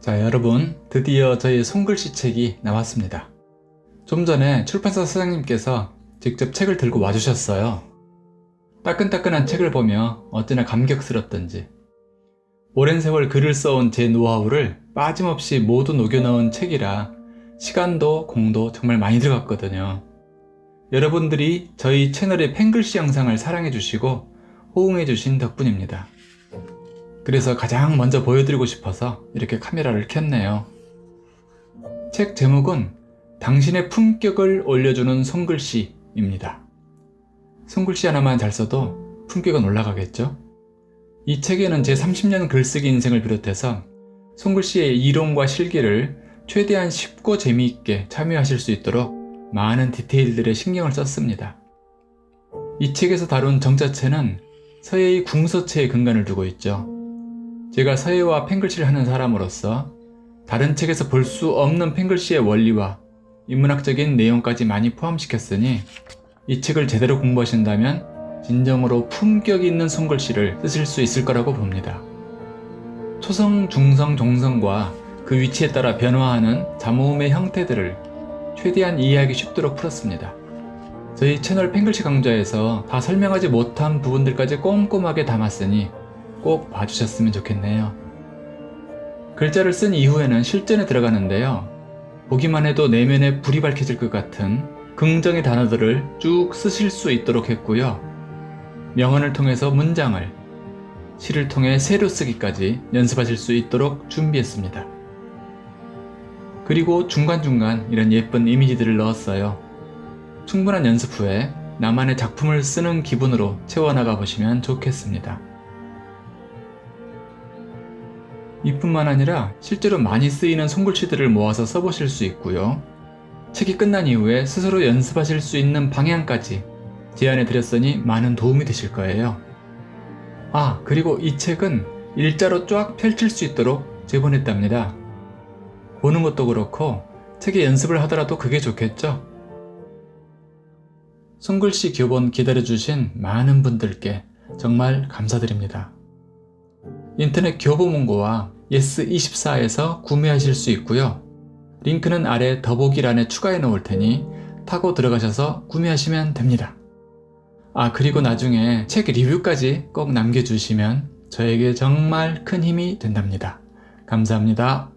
자 여러분 드디어 저희 손글씨 책이 나왔습니다. 좀 전에 출판사 사장님께서 직접 책을 들고 와주셨어요. 따끈따끈한 책을 보며 어찌나 감격스럽던지. 오랜 세월 글을 써온 제 노하우를 빠짐없이 모두 녹여넣은 책이라 시간도 공도 정말 많이 들어갔거든요. 여러분들이 저희 채널의 pen글씨 영상을 사랑해주시고 호응해주신 덕분입니다 그래서 가장 먼저 보여드리고 싶어서 이렇게 카메라를 켰네요. 책 제목은 당신의 품격을 올려주는 손글씨입니다. 손글씨 하나만 잘 써도 품격은 올라가겠죠? 이 책에는 제 30년 글쓰기 인생을 비롯해서 손글씨의 이론과 실기를 최대한 쉽고 재미있게 참여하실 수 있도록 많은 디테일들의 신경을 썼습니다. 이 책에서 다룬 정자체는 서예의 궁서체에 근간을 두고 있죠. 제가 서예와 펜글씨를 하는 사람으로서 다른 책에서 볼 수 없는 펜글씨의 원리와 인문학적인 내용까지 많이 포함시켰으니 이 책을 제대로 공부하신다면 진정으로 품격 있는 손글씨를 쓰실 수 있을 거라고 봅니다. 초성, 중성, 종성과 그 위치에 따라 변화하는 자모음의 형태들을 최대한 이해하기 쉽도록 풀었습니다. 저희 채널 펜글씨 강좌에서 다 설명하지 못한 부분들까지 꼼꼼하게 담았으니 꼭 봐주셨으면 좋겠네요. 글자를 쓴 이후에는 실전에 들어가는데요. 보기만 해도 내면에 불이 밝혀질 것 같은 긍정의 단어들을 쭉 쓰실 수 있도록 했고요. 명언을 통해서 문장을, 시를 통해 새로 쓰기까지 연습하실 수 있도록 준비했습니다. 그리고 중간중간 이런 예쁜 이미지들을 넣었어요. 충분한 연습 후에 나만의 작품을 쓰는 기분으로 채워나가 보시면 좋겠습니다. 이뿐만 아니라 실제로 많이 쓰이는 손글씨들을 모아서 써보실 수 있고요. 책이 끝난 이후에 스스로 연습하실 수 있는 방향까지 제안해 드렸으니 많은 도움이 되실 거예요. 아 그리고 이 책은 일자로 쫙 펼칠 수 있도록 제본했답니다. 보는 것도 그렇고 책에 연습을 하더라도 그게 좋겠죠? 손글씨 교본 기다려주신 많은 분들께 정말 감사드립니다. 인터넷 교보문고와 예스24에서 구매하실 수 있고요. 링크는 아래 더보기란에 추가해 놓을 테니 타고 들어가셔서 구매하시면 됩니다. 아 그리고 나중에 책 리뷰까지 꼭 남겨주시면 저에게 정말 큰 힘이 된답니다. 감사합니다.